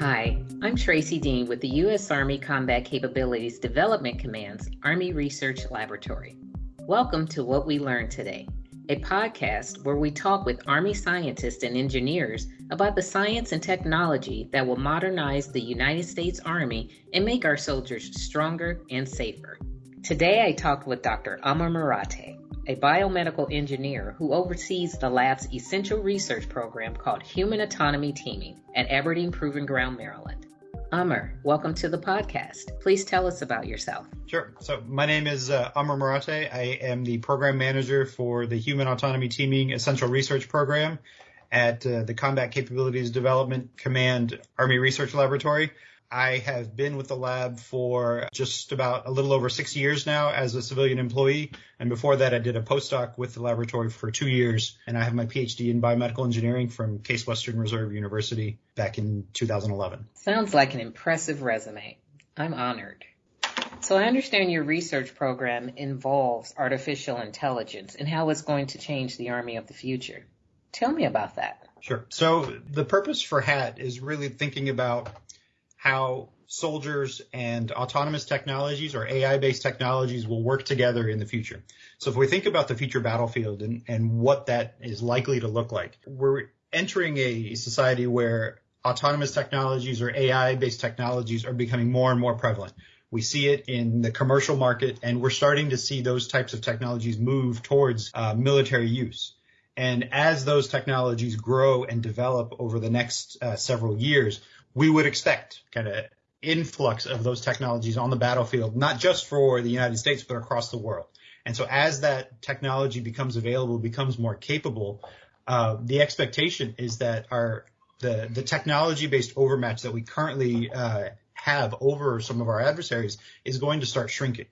Hi, I'm Tracy Dean with the U.S. Army Combat Capabilities Development Command's Army Research Laboratory. Welcome to What We Learned Today, a podcast where we talk with Army scientists and engineers about the science and technology that will modernize the United States Army and make our soldiers stronger and safer. Today I talked with Dr. Amar Marathe, a biomedical engineer who oversees the lab's essential research program called Human Autonomy Teaming at Aberdeen Proving Ground, Maryland. Amar, welcome to the podcast. Please tell us about yourself. Sure. So my name is uh, Amar Marathe. I am the program manager for the Human Autonomy Teaming Essential Research Program at uh, the Combat Capabilities Development Command Army Research Laboratory. I have been with the lab for just about a little over six years now as a civilian employee. And before that, I did a postdoc with the laboratory for two years. And I have my PhD in biomedical engineering from Case Western Reserve University back in 2011. Sounds like an impressive resume. I'm honored. So I understand your research program involves artificial intelligence and how it's going to change the Army of the future. Tell me about that. Sure. So the purpose for HAT is really thinking about how soldiers and autonomous technologies or AI based technologies will work together in the future. So if we think about the future battlefield and, and what that is likely to look like, we're entering a society where autonomous technologies or AI based technologies are becoming more and more prevalent. We see it in the commercial market and we're starting to see those types of technologies move towards uh, military use. And as those technologies grow and develop over the next uh, several years, we would expect kind of influx of those technologies on the battlefield, not just for the United States, but across the world. And so as that technology becomes available, becomes more capable, uh, the expectation is that our the the technology based overmatch that we currently uh, have over some of our adversaries is going to start shrinking.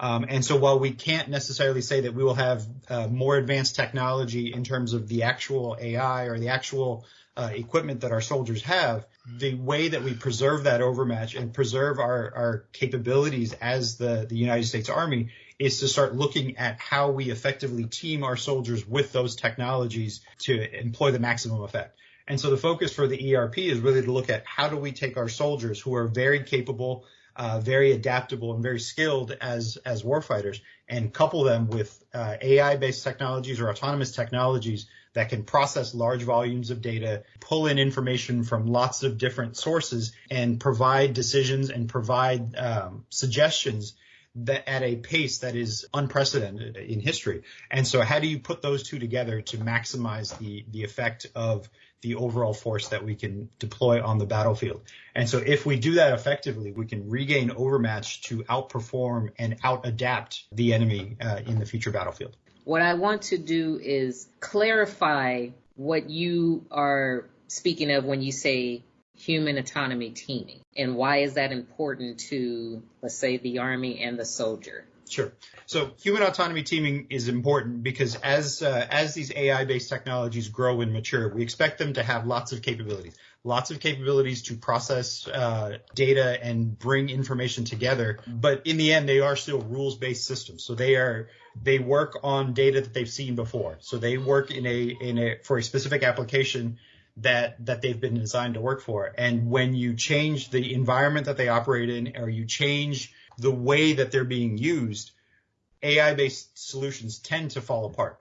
Um, and so while we can't necessarily say that we will have uh, more advanced technology in terms of the actual AI or the actual uh, equipment that our soldiers have, the way that we preserve that overmatch and preserve our, our capabilities as the, the United States Army is to start looking at how we effectively team our soldiers with those technologies to employ the maximum effect. And so the focus for the ERP is really to look at how do we take our soldiers who are very capable, uh, very adaptable, and very skilled as as warfighters, and couple them with uh, AI-based technologies or autonomous technologies that can process large volumes of data, pull in information from lots of different sources, and provide decisions and provide um, suggestions that at a pace that is unprecedented in history. And so how do you put those two together to maximize the, the effect of the overall force that we can deploy on the battlefield? And so if we do that effectively, we can regain overmatch to outperform and out adapt the enemy uh, in the future battlefield. What I want to do is clarify what you are speaking of when you say human autonomy teaming and why is that important to let's say the army and the soldier Sure. So human autonomy teaming is important because as uh, as these AI based technologies grow and mature, we expect them to have lots of capabilities, lots of capabilities to process uh, data and bring information together. But in the end, they are still rules based systems. So they are they work on data that they've seen before. So they work in a in a for a specific application that that they've been designed to work for. And when you change the environment that they operate in, or you change the way that they're being used, AI based solutions tend to fall apart.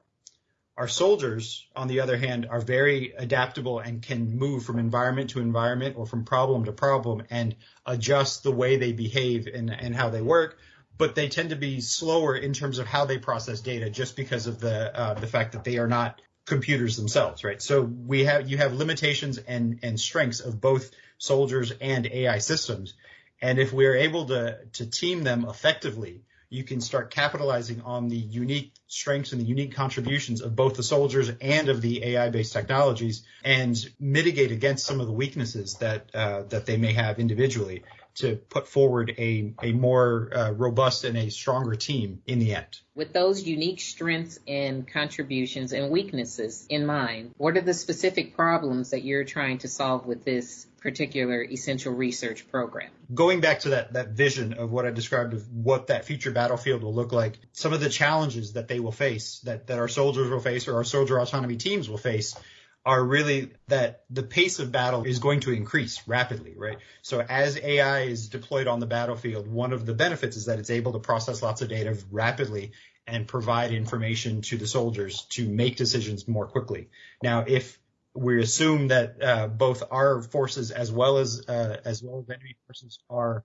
Our soldiers, on the other hand, are very adaptable and can move from environment to environment or from problem to problem and adjust the way they behave and, and how they work. But they tend to be slower in terms of how they process data just because of the uh, the fact that they are not computers themselves, right? So we have you have limitations and and strengths of both soldiers and AI systems. And if we're able to, to team them effectively, you can start capitalizing on the unique strengths and the unique contributions of both the soldiers and of the AI-based technologies, and mitigate against some of the weaknesses that uh, that they may have individually to put forward a a more uh, robust and a stronger team in the end. With those unique strengths and contributions and weaknesses in mind, what are the specific problems that you're trying to solve with this particular essential research program? Going back to that, that vision of what I described of what that future battlefield will look like, some of the challenges that they will face, that, that our soldiers will face or our soldier autonomy teams will face are really that the pace of battle is going to increase rapidly, right? So as AI is deployed on the battlefield, one of the benefits is that it's able to process lots of data rapidly and provide information to the soldiers to make decisions more quickly. Now, if we assume that uh, both our forces as well as uh, as well as enemy forces are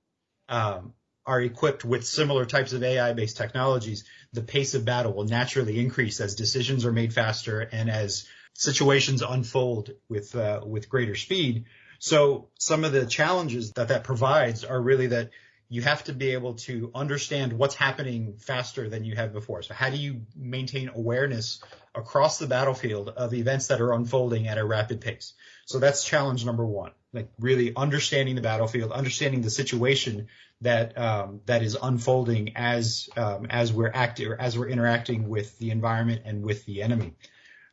um, are equipped with similar types of AI-based technologies, the pace of battle will naturally increase as decisions are made faster and as situations unfold with uh, with greater speed. So some of the challenges that that provides are really that you have to be able to understand what's happening faster than you have before. So how do you maintain awareness across the battlefield of events that are unfolding at a rapid pace? So that's challenge number one, like really understanding the battlefield, understanding the situation that um, that is unfolding as um, as we're acting or as we're interacting with the environment and with the enemy.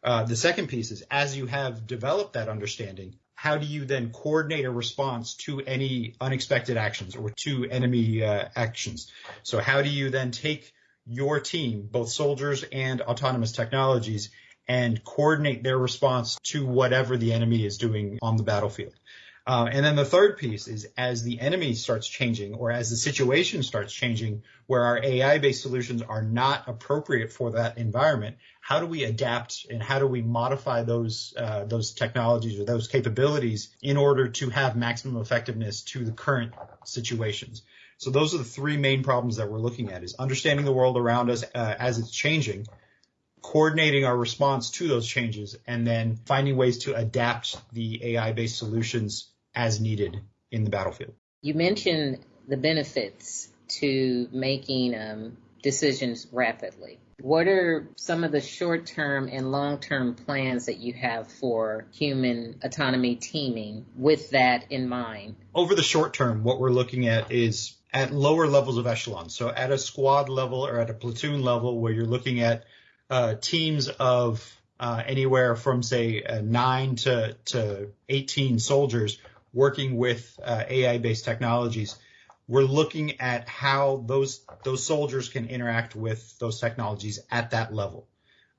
Uh, the second piece is as you have developed that understanding, how do you then coordinate a response to any unexpected actions or to enemy uh, actions? So how do you then take your team, both soldiers and autonomous technologies, and coordinate their response to whatever the enemy is doing on the battlefield? Uh, and then the third piece is as the enemy starts changing or as the situation starts changing where our AI based solutions are not appropriate for that environment, how do we adapt and how do we modify those, uh, those technologies or those capabilities in order to have maximum effectiveness to the current situations? So those are the three main problems that we're looking at is understanding the world around us uh, as it's changing, coordinating our response to those changes, and then finding ways to adapt the AI based solutions as needed in the battlefield. You mentioned the benefits to making um, decisions rapidly. What are some of the short term and long term plans that you have for human autonomy teaming with that in mind? Over the short term, what we're looking at is at lower levels of echelon. So at a squad level or at a platoon level where you're looking at uh, teams of uh, anywhere from say uh, nine to, to 18 soldiers working with uh, AI-based technologies, we're looking at how those those soldiers can interact with those technologies at that level.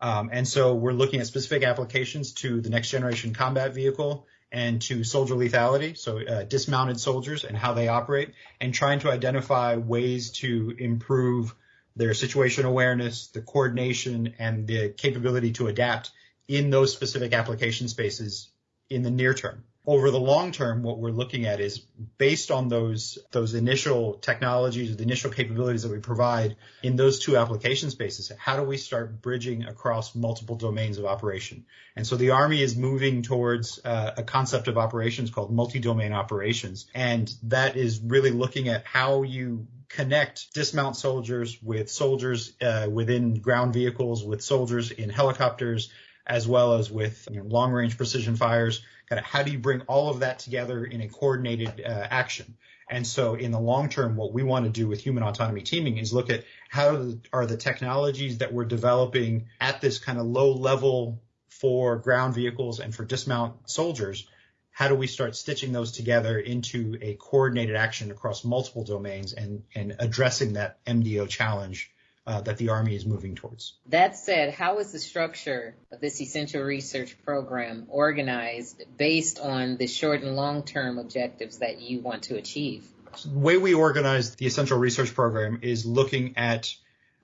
Um, and so we're looking at specific applications to the next generation combat vehicle and to soldier lethality, so uh, dismounted soldiers and how they operate, and trying to identify ways to improve their situation awareness, the coordination, and the capability to adapt in those specific application spaces in the near term over the long term, what we're looking at is based on those those initial technologies, the initial capabilities that we provide in those two application spaces. How do we start bridging across multiple domains of operation? And so the Army is moving towards uh, a concept of operations called multi-domain operations, and that is really looking at how you connect dismount soldiers with soldiers uh, within ground vehicles, with soldiers in helicopters, as well as with you know, long range precision fires kind of how do you bring all of that together in a coordinated uh, action? And so in the long term, what we want to do with human autonomy teaming is look at how are the technologies that we're developing at this kind of low level for ground vehicles and for dismount soldiers. How do we start stitching those together into a coordinated action across multiple domains and, and addressing that MDO challenge uh, that the Army is moving towards. That said, how is the structure of this essential research program organized based on the short and long term objectives that you want to achieve? So the way we organize the essential research program is looking at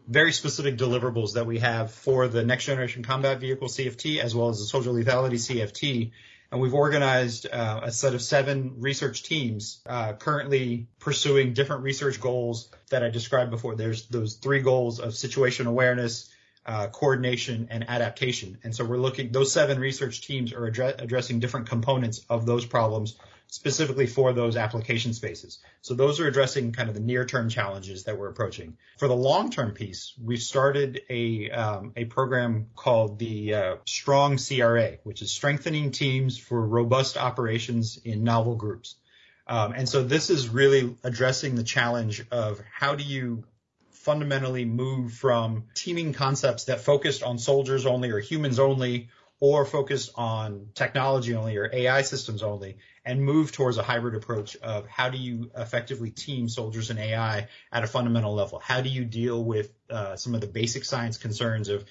very specific deliverables that we have for the next generation combat vehicle CFT as well as the soldier lethality CFT and we've organized uh, a set of seven research teams uh, currently pursuing different research goals that I described before. There's those three goals of situation awareness, uh, coordination, and adaptation. And so we're looking; those seven research teams are addre- addressing different components of those problems specifically for those application spaces. So those are addressing kind of the near-term challenges that we're approaching. For the long-term piece, we've started a um, a program called the uh, Strong CRA, which is strengthening teams for robust operations in novel groups. Um, and so this is really addressing the challenge of how do you fundamentally move from teaming concepts that focused on soldiers only or humans only or focused on technology only or AI systems only and move towards a hybrid approach of how do you effectively team soldiers and AI at a fundamental level? How do you deal with uh, some of the basic science concerns of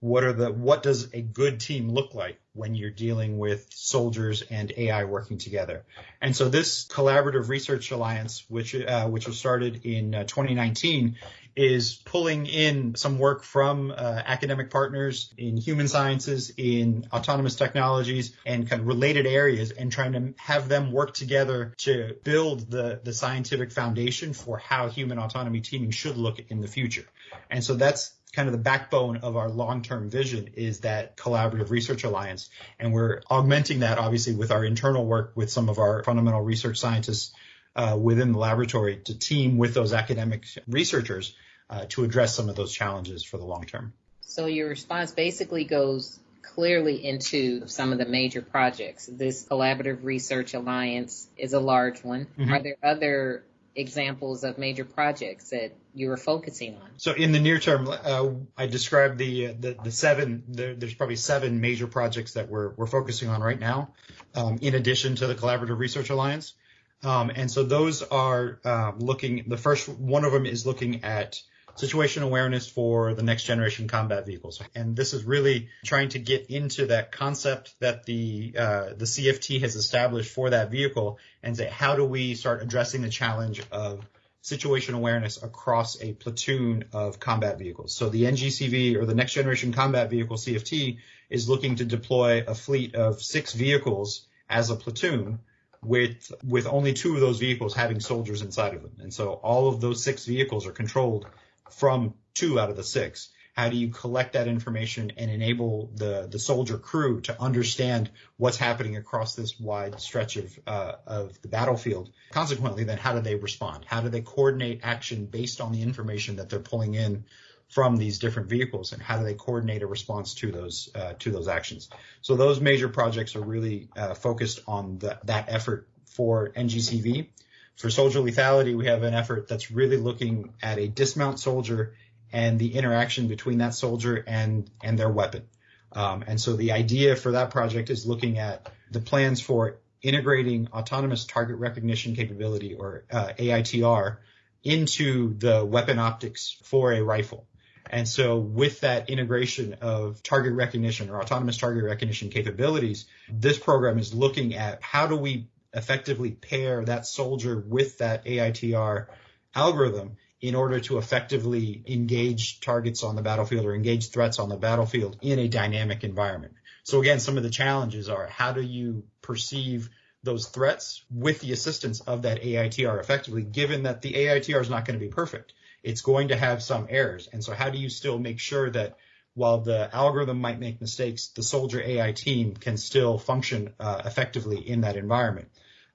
what are the what does a good team look like when you're dealing with soldiers and AI working together? And so this collaborative research alliance, which uh, which was started in uh, 2019, is pulling in some work from uh, academic partners in human sciences, in autonomous technologies, and kind of related areas, and trying to have them work together to build the the scientific foundation for how human autonomy teaming should look in the future. And so that's kind of the backbone of our long-term vision is that collaborative research alliance. And we're augmenting that obviously with our internal work with some of our fundamental research scientists uh, within the laboratory to team with those academic researchers uh, to address some of those challenges for the long term. So your response basically goes clearly into some of the major projects. This collaborative research alliance is a large one. Mm-hmm. Are there other examples of major projects that you were focusing on? So in the near term, uh, I described the, the, the seven. The, there's probably seven major projects that we're we're focusing on right now, um, in addition to the Collaborative Research Alliance. Um, and so those are um, looking. The first one of them is looking at situation awareness for the next generation combat vehicles. And this is really trying to get into that concept that the uh, the CFT has established for that vehicle and say how do we start addressing the challenge of situation awareness across a platoon of combat vehicles. So the NGCV or the next generation combat vehicle CFT is looking to deploy a fleet of six vehicles as a platoon with with only two of those vehicles having soldiers inside of them. And so all of those six vehicles are controlled from two out of the six? How do you collect that information and enable the, the soldier crew to understand what's happening across this wide stretch of, uh, of the battlefield? Consequently, then how do they respond? How do they coordinate action based on the information that they're pulling in from these different vehicles and how do they coordinate a response to those uh, to those actions. So those major projects are really uh, focused on the, that effort for NGCV. For soldier lethality, we have an effort that's really looking at a dismount soldier and the interaction between that soldier and and their weapon. Um, and so the idea for that project is looking at the plans for integrating autonomous target recognition capability or uh, AITR into the weapon optics for a rifle. And so with that integration of target recognition or autonomous target recognition capabilities, this program is looking at how do we effectively pair that soldier with that AITR algorithm in order to effectively engage targets on the battlefield or engage threats on the battlefield in a dynamic environment. So again, some of the challenges are how do you perceive those threats with the assistance of that AITR effectively, given that the AITR is not going to be perfect. It's going to have some errors. And so how do you still make sure that while the algorithm might make mistakes, the soldier AI team can still function uh, effectively in that environment?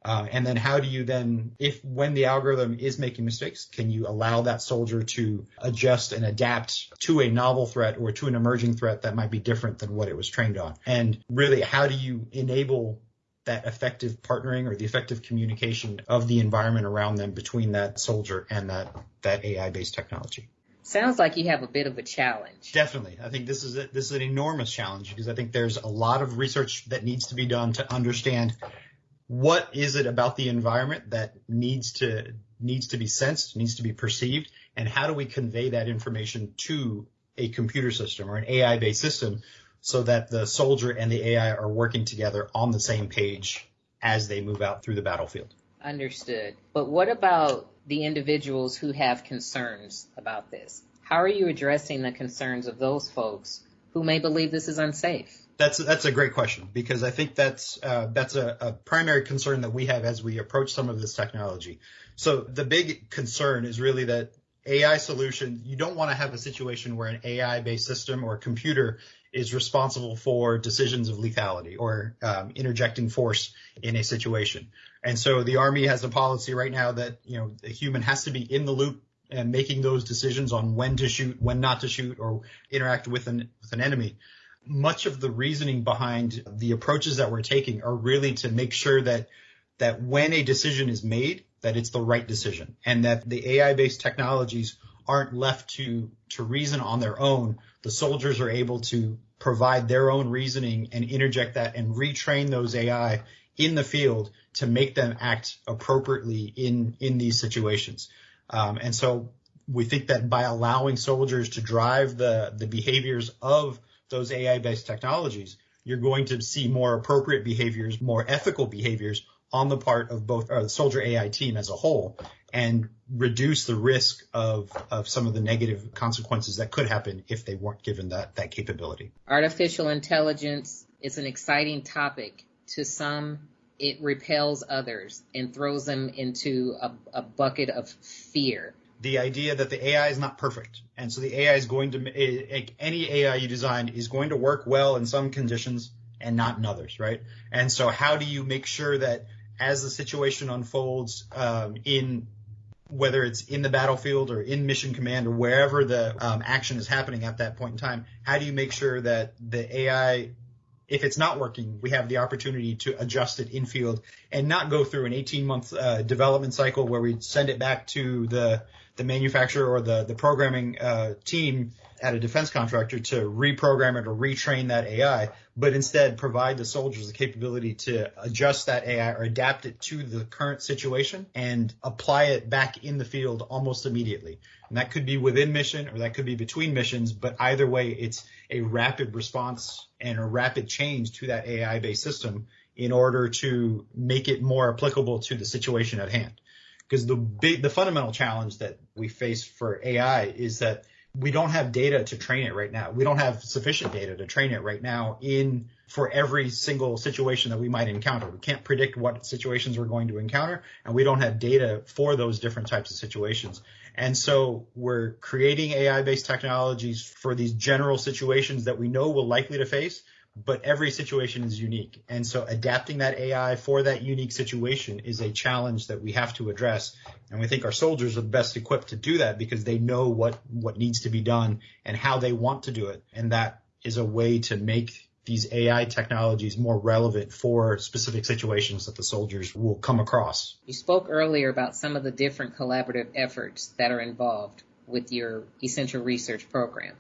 Uh, and then how do you then, if when the algorithm is making mistakes, can you allow that soldier to adjust and adapt to a novel threat or to an emerging threat that might be different than what it was trained on? And really, how do you enable that effective partnering or the effective communication of the environment around them between that soldier and that, that AI based technology? Sounds like you have a bit of a challenge. Definitely. I think this is a, this is an enormous challenge because I think there's a lot of research that needs to be done to understand what is it about the environment that needs to needs to be sensed, needs to be perceived, and how do we convey that information to a computer system or an AI based system so that the soldier and the AI are working together on the same page as they move out through the battlefield. Understood. But what about the individuals who have concerns about this? How are you addressing the concerns of those folks who may believe this is unsafe? That's that's a great question because I think that's uh, that's a, a, primary concern that we have as we approach some of this technology. So the big concern is really that AI solution. You don't want to have a situation where an AI-based system or computer is responsible for decisions of lethality or um, interjecting force in a situation. And so the Army has a policy right now that you know a human has to be in the loop and making those decisions on when to shoot, when not to shoot, or interact with an with an enemy much of the reasoning behind the approaches that we're taking are really to make sure that that when a decision is made, that it's the right decision and that the AI based technologies aren't left to to reason on their own. The soldiers are able to provide their own reasoning and interject that and retrain those AI in the field to make them act appropriately in in these situations. Um, and so we think that by allowing soldiers to drive the the behaviors of those AI-based technologies, you're going to see more appropriate behaviors, more ethical behaviors on the part of both uh, the soldier AI team as a whole, and reduce the risk of of some of the negative consequences that could happen if they weren't given that that capability. Artificial intelligence is an exciting topic. To some, it repels others and throws them into a, a bucket of fear the idea that the AI is not perfect. And so the AI is going to, any AI you design is going to work well in some conditions and not in others, right? And so how do you make sure that as the situation unfolds um, in whether it's in the battlefield or in mission command or wherever the um, action is happening at that point in time, how do you make sure that the AI if it's not working, we have the opportunity to adjust it in field and not go through an 18 month uh, development cycle where we send it back to the the manufacturer or the the programming uh, team at a defense contractor to reprogram it or retrain that AI, but instead provide the soldiers the capability to adjust that AI or adapt it to the current situation and apply it back in the field almost immediately. And that could be within mission or that could be between missions, but either way, it's a rapid response and a rapid change to that AI based system in order to make it more applicable to the situation at hand. Because the big, the fundamental challenge that we face for AI is that we don't have data to train it right now. We don't have sufficient data to train it right now in for every single situation that we might encounter. We can't predict what situations we're going to encounter and we don't have data for those different types of situations. And so we're creating AI based technologies for these general situations that we know we're likely to face, but every situation is unique. And so adapting that AI for that unique situation is a challenge that we have to address. And we think our soldiers are the best equipped to do that because they know what, what needs to be done and how they want to do it. And that is a way to make these AI technologies more relevant for specific situations that the soldiers will come across. You spoke earlier about some of the different collaborative efforts that are involved with your essential research program.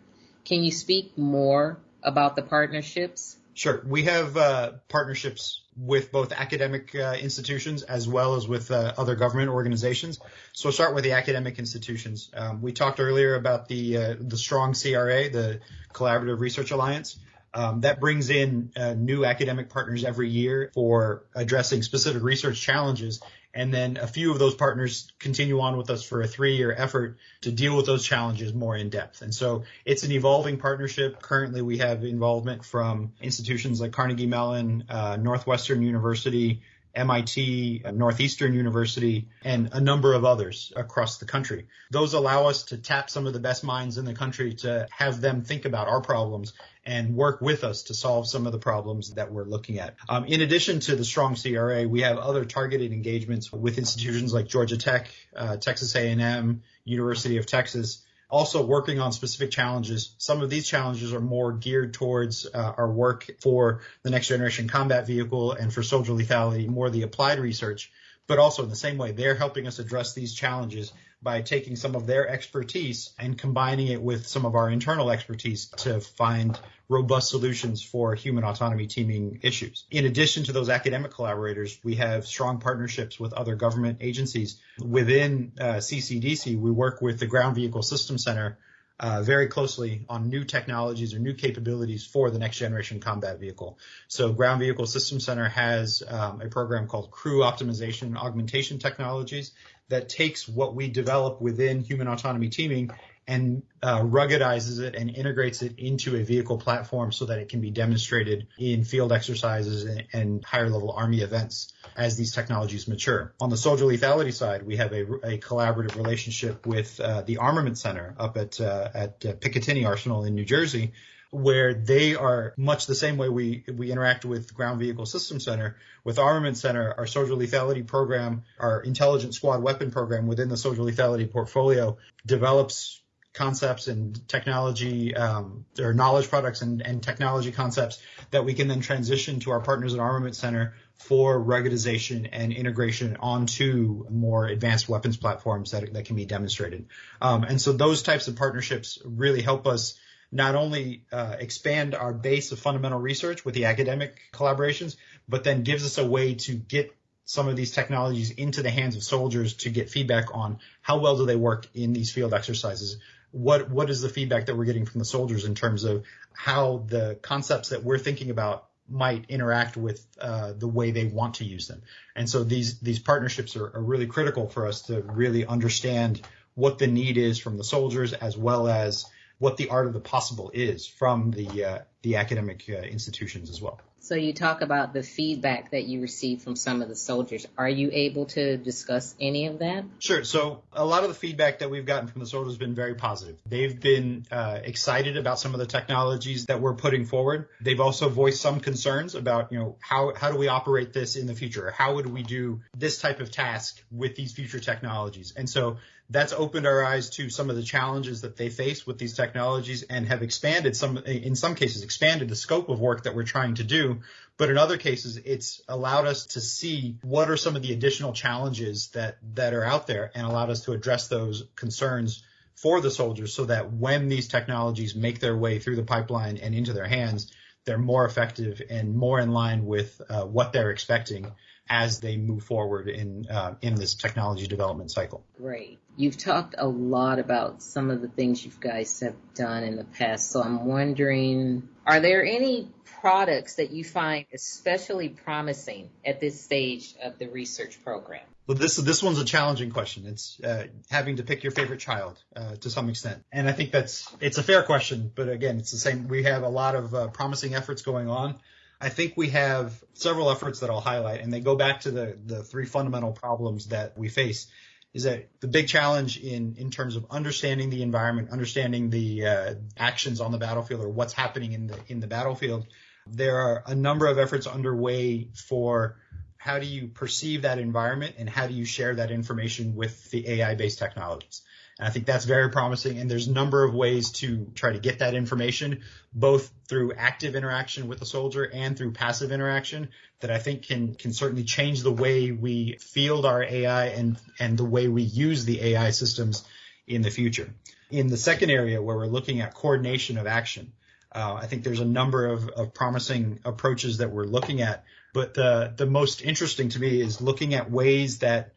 Can you speak more about the partnerships? Sure. We have uh, partnerships with both academic uh, institutions as well as with uh, other government organizations. So we'll start with the academic institutions. Um, we talked earlier about the uh, the strong CRA, the Collaborative Research Alliance. Um, that brings in uh, new academic partners every year for addressing specific research challenges. And then a few of those partners continue on with us for a three year effort to deal with those challenges more in depth. And so it's an evolving partnership. Currently, we have involvement from institutions like Carnegie Mellon, uh, Northwestern University, MIT, Northeastern University, and a number of others across the country. Those allow us to tap some of the best minds in the country to have them think about our problems and work with us to solve some of the problems that we're looking at. Um, in addition to the strong CRA, we have other targeted engagements with institutions like Georgia Tech, uh, Texas A&M, University of Texas, also working on specific challenges. Some of these challenges are more geared towards uh, our work for the next generation combat vehicle and for soldier lethality, more the applied research. But also in the same way, they're helping us address these challenges by taking some of their expertise and combining it with some of our internal expertise to find robust solutions for human autonomy teaming issues. In addition to those academic collaborators, we have strong partnerships with other government agencies. Within uh, CCDC, we work with the Ground Vehicle System Center uh, very closely on new technologies or new capabilities for the next generation combat vehicle. So Ground Vehicle System Center has um, a program called Crew Optimization and Augmentation Technologies that takes what we develop within human autonomy teaming and uh, ruggedizes it and integrates it into a vehicle platform so that it can be demonstrated in field exercises and, and higher level Army events as these technologies mature. On the soldier lethality side, we have a, a collaborative relationship with uh, the Armament Center up at, uh, at uh, Picatinny Arsenal in New Jersey, where they are much the same way we we interact with Ground Vehicle System Center. With Armament Center, our soldier lethality program, our intelligent squad weapon program within the soldier lethality portfolio develops concepts and technology um, or knowledge products and, and technology concepts that we can then transition to our partners at Armament Center for ruggedization and integration onto more advanced weapons platforms that, that can be demonstrated. Um, and so those types of partnerships really help us not only uh, expand our base of fundamental research with the academic collaborations, but then gives us a way to get some of these technologies into the hands of soldiers to get feedback on how well do they work in these field exercises. What what is the feedback that we're getting from the soldiers in terms of how the concepts that we're thinking about might interact with uh, the way they want to use them. And so these these partnerships are, are, really critical for us to really understand what the need is from the soldiers as well as what the art of the possible is from the uh, the academic uh, institutions as well. So you talk about the feedback that you receive from some of the soldiers. Are you able to discuss any of that? Sure. So a lot of the feedback that we've gotten from the soldiers has been very positive. They've been uh, excited about some of the technologies that we're putting forward. They've also voiced some concerns about, you know, how how do we operate this in the future? How would we do this type of task with these future technologies? And so that's opened our eyes to some of the challenges that they face with these technologies and have expanded some, in some cases, expanded the scope of work that we're trying to do. But in other cases, it's allowed us to see what are some of the additional challenges that, that are out there and allowed us to address those concerns for the soldiers so that when these technologies make their way through the pipeline and into their hands, they're more effective and more in line with uh, what they're expecting as they move forward in uh, in this technology development cycle. Great. You've talked a lot about some of the things you guys have done in the past. So I'm wondering, are there any products that you find especially promising at this stage of the research program? Well, this this one's a challenging question. It's uh, having to pick your favorite child uh, to some extent, and I think that's it's a fair question. But again, it's the same. We have a lot of uh, promising efforts going on. I think we have several efforts that I'll highlight, and they go back to the the three fundamental problems that we face. Is that the big challenge in in terms of understanding the environment, understanding the uh, actions on the battlefield, or what's happening in the in the battlefield. There are a number of efforts underway for how do you perceive that environment and how do you share that information with the AI based technologies. And I think that's very promising. And there's a number of ways to try to get that information, both through active interaction with the soldier and through passive interaction that I think can, can certainly change the way we field our AI and, and the way we use the AI systems in the future. In the second area where we're looking at coordination of action, uh, I think there's a number of, of promising approaches that we're looking at but the, the most interesting to me is looking at ways that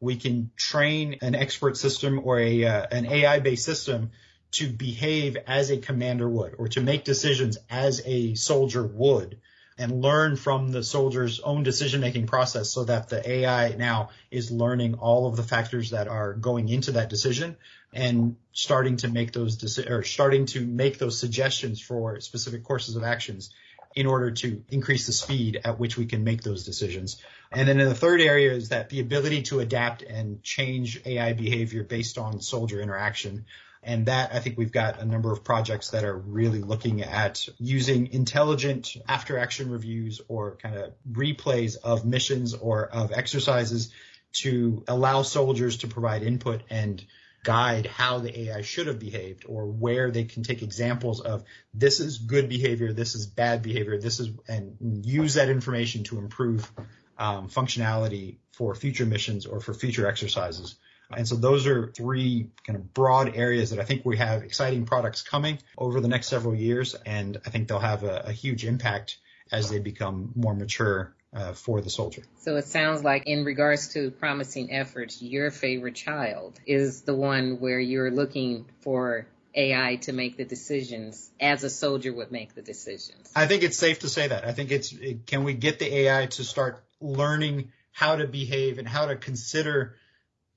we can train an expert system or a, uh, an AI based system to behave as a commander would or to make decisions as a soldier would and learn from the soldier's own decision making process so that the AI now is learning all of the factors that are going into that decision and starting to make those deci- or starting to make those suggestions for specific courses of actions in order to increase the speed at which we can make those decisions. And then in the third area is that the ability to adapt and change AI behavior based on soldier interaction. And that I think we've got a number of projects that are really looking at using intelligent after action reviews or kind of replays of missions or of exercises to allow soldiers to provide input and guide how the AI should have behaved or where they can take examples of this is good behavior, this is bad behavior, this is, and use that information to improve um, functionality for future missions or for future exercises. And so those are three kind of broad areas that I think we have exciting products coming over the next several years. And I think they'll have a, a huge impact as they become more mature uh, for the soldier. So it sounds like, in regards to promising efforts, your favorite child is the one where you're looking for AI to make the decisions as a soldier would make the decisions. I think it's safe to say that. I think it's it, can we get the AI to start learning how to behave and how to consider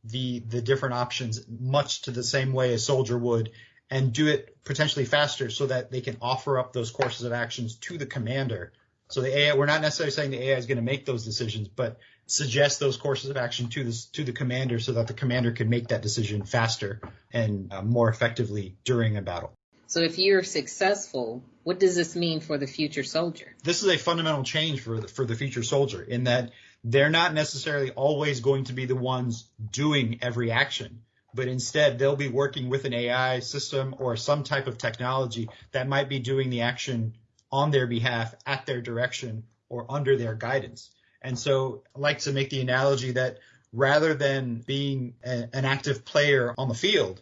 the the different options much to the same way a soldier would and do it potentially faster so that they can offer up those courses of actions to the commander so the AI, we're not necessarily saying the AI is going to make those decisions, but suggest those courses of action to the to the commander so that the commander can make that decision faster and uh, more effectively during a battle. So if you're successful, what does this mean for the future soldier? This is a fundamental change for the, for the future soldier in that they're not necessarily always going to be the ones doing every action, but instead they'll be working with an AI system or some type of technology that might be doing the action on their behalf at their direction or under their guidance. And so I like to make the analogy that rather than being a, an active player on the field,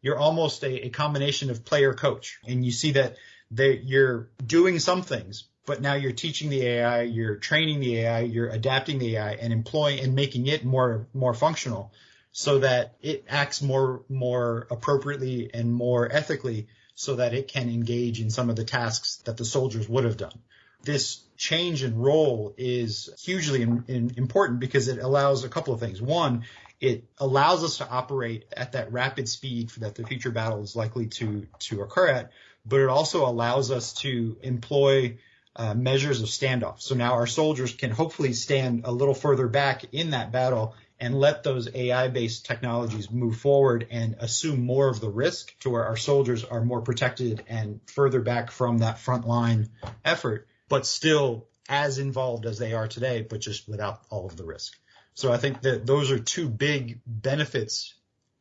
you're almost a, a combination of player coach. And you see that they, you're doing some things, but now you're teaching the AI, you're training the AI, you're adapting the AI and employing and making it more, more functional so that it acts more, more appropriately and more ethically so that it can engage in some of the tasks that the soldiers would have done. This change in role is hugely in, in, important because it allows a couple of things. One, it allows us to operate at that rapid speed that the future battle is likely to, to occur at, but it also allows us to employ uh, measures of standoff. So now our soldiers can hopefully stand a little further back in that battle and let those AI based technologies move forward and assume more of the risk to where our soldiers are more protected and further back from that frontline effort, but still as involved as they are today, but just without all of the risk. So I think that those are two big benefits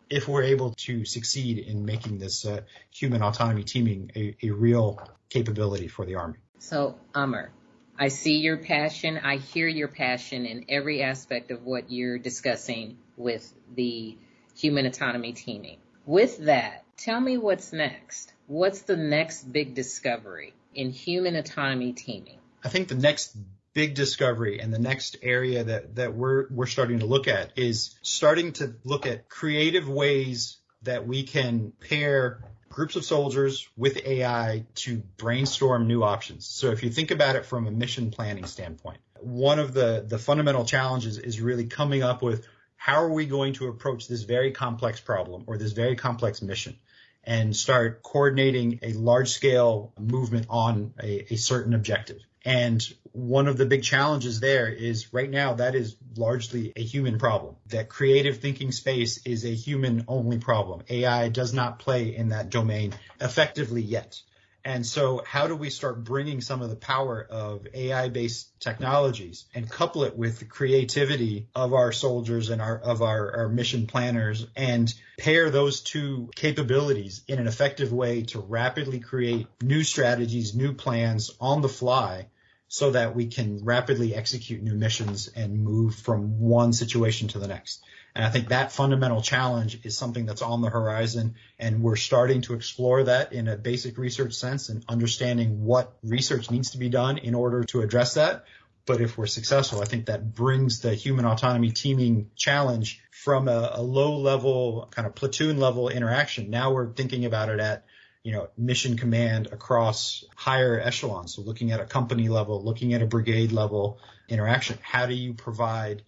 if we're able to succeed in making this uh, human autonomy teaming a, a real capability for the Army. So, Amar, I see your passion. I hear your passion in every aspect of what you're discussing with the human autonomy teaming. With that, tell me what's next. What's the next big discovery in human autonomy teaming? I think the next big discovery and the next area that, that we're, we're starting to look at is starting to look at creative ways that we can pair groups of soldiers with AI to brainstorm new options. So if you think about it from a mission planning standpoint, one of the, the fundamental challenges is really coming up with how are we going to approach this very complex problem or this very complex mission and start coordinating a large scale movement on a, a certain objective. And one of the big challenges there is right now that is largely a human problem. That creative thinking space is a human only problem. AI does not play in that domain effectively yet. And so how do we start bringing some of the power of AI based technologies and couple it with the creativity of our soldiers and our, of our, our mission planners and pair those two capabilities in an effective way to rapidly create new strategies, new plans on the fly so that we can rapidly execute new missions and move from one situation to the next. And I think that fundamental challenge is something that's on the horizon and we're starting to explore that in a basic research sense and understanding what research needs to be done in order to address that. But if we're successful, I think that brings the human autonomy teaming challenge from a, a low level kind of platoon level interaction. Now we're thinking about it at you know, mission command across higher echelons. So looking at a company level, looking at a brigade level interaction. How do you provide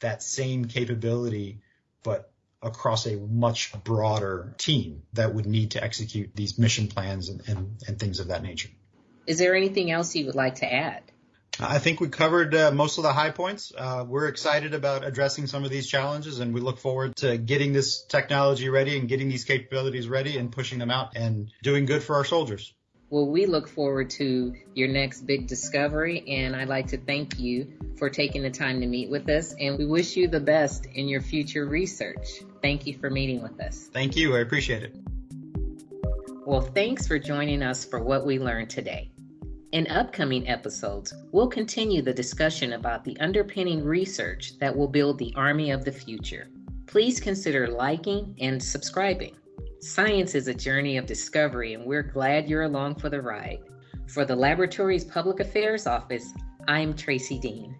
that same capability, but across a much broader team that would need to execute these mission plans and, and, and things of that nature. Is there anything else you would like to add? I think we covered uh, most of the high points. Uh, we're excited about addressing some of these challenges and we look forward to getting this technology ready and getting these capabilities ready and pushing them out and doing good for our soldiers. Well, we look forward to your next big discovery, and I'd like to thank you for taking the time to meet with us, and we wish you the best in your future research. Thank you for meeting with us. Thank you. I appreciate it. Well, thanks for joining us for what we learned today. In upcoming episodes, we'll continue the discussion about the underpinning research that will build the Army of the future. Please consider liking and subscribing. Science is a journey of discovery, and we're glad you're along for the ride. For the laboratory's Public Affairs Office, I'm Tracy Dean.